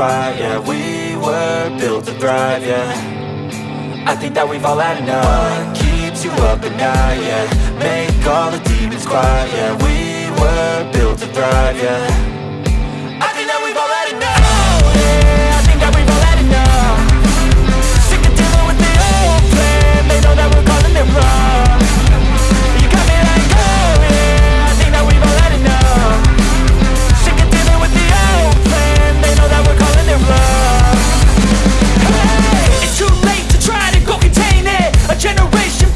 quiet, yeah. We were built to thrive, yeah. I think that we've all had enough. What keeps you up at night, yeah? Make all the demons quiet, yeah. We were built to thrive, yeah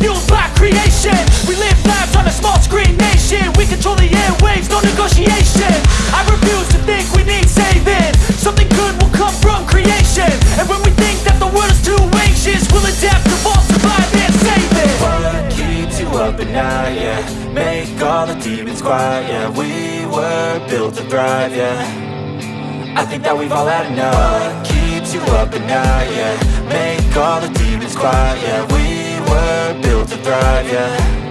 fueled by creation. We live lives on a small screen nation. We control the airwaves, no negotiation. I refuse to think we need saving. Something good will come from creation. And when we think that the world is too anxious We'll adapt, evolve, survive and save it. What keeps you up at night, yeah? Make all the demons quiet, yeah. We were built to thrive, yeah. I think that we've all had enough. What keeps you up at night, yeah? Make all the demons quiet, yeah. We built to thrive, yeah